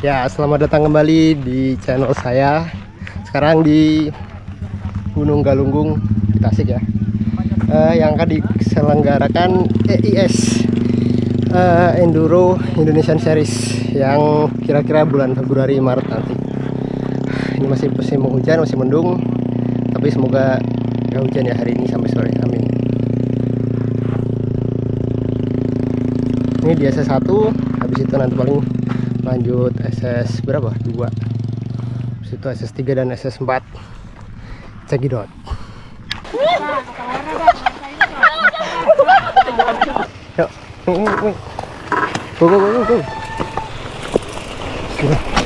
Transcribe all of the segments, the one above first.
Ya, selamat datang kembali di channel saya. Sekarang di Gunung Galunggung Tasik ya. Eh, yang akan diselenggarakan EIS eh, Enduro Indonesian Series yang kira-kira bulan Februari Maret nanti. Ini masih musim hujan, masih mendung, tapi semoga nggak hujan ya hari ini sampai sore. Amin. Ini di SS1, habis itu nanti paling lanjut SS berapa? 2 Habis itu SS3 dan SS4 cekidot. Yuk. Go go go go go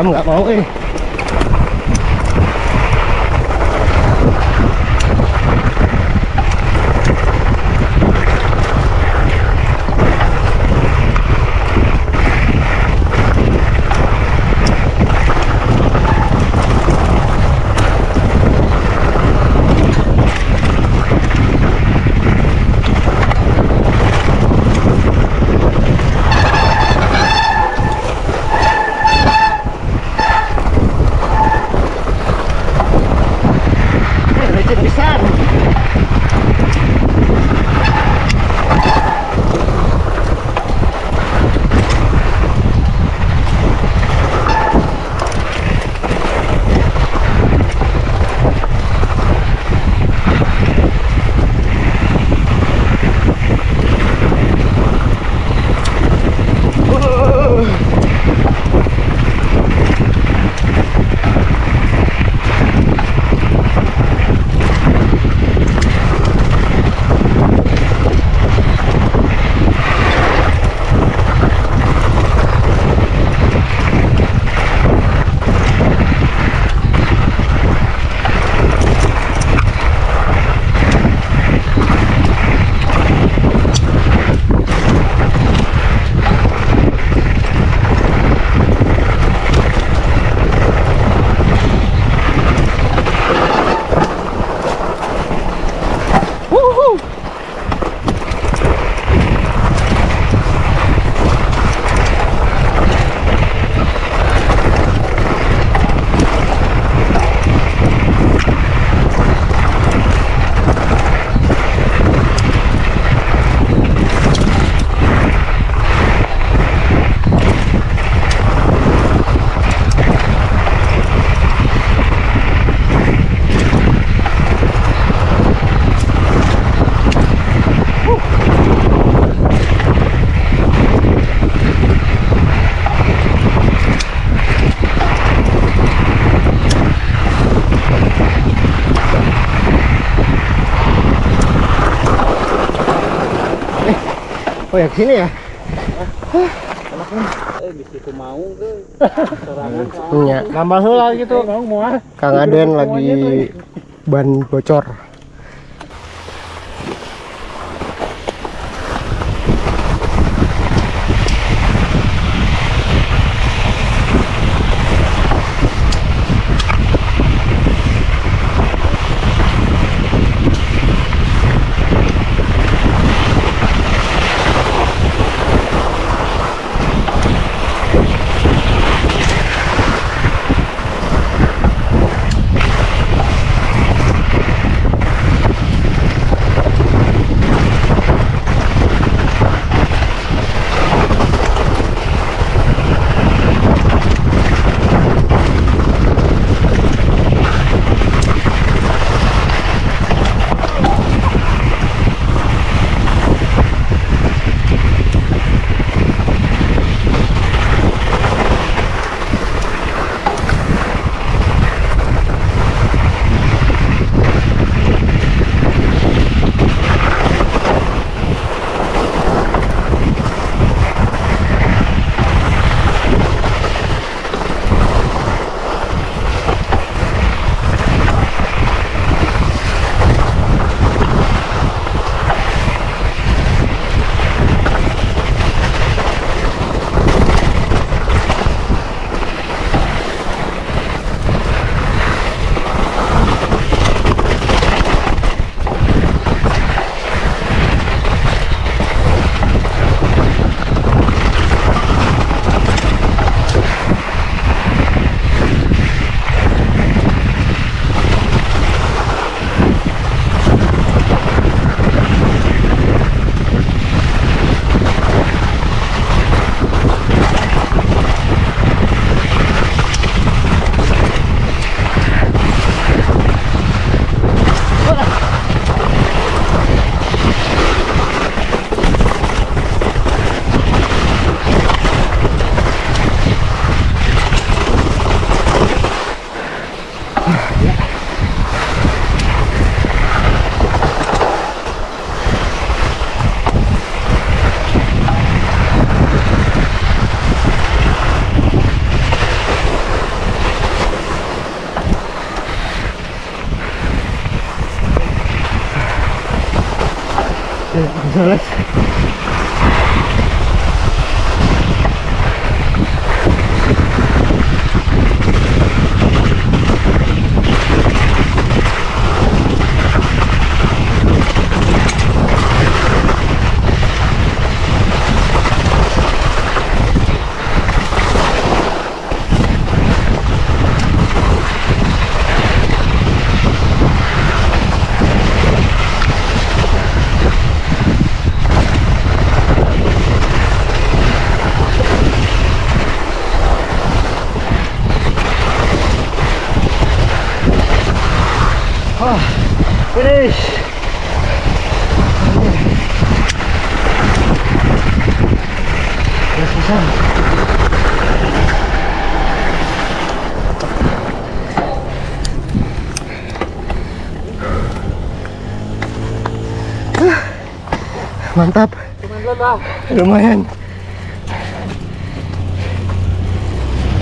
Kamu nggak mau eh. Oh ya sini ya? Punya. nambah heula gitu Kang Aden lagi ban bocor. So let's finish. Yes, bisa. Ah, Mantap. Lumayan.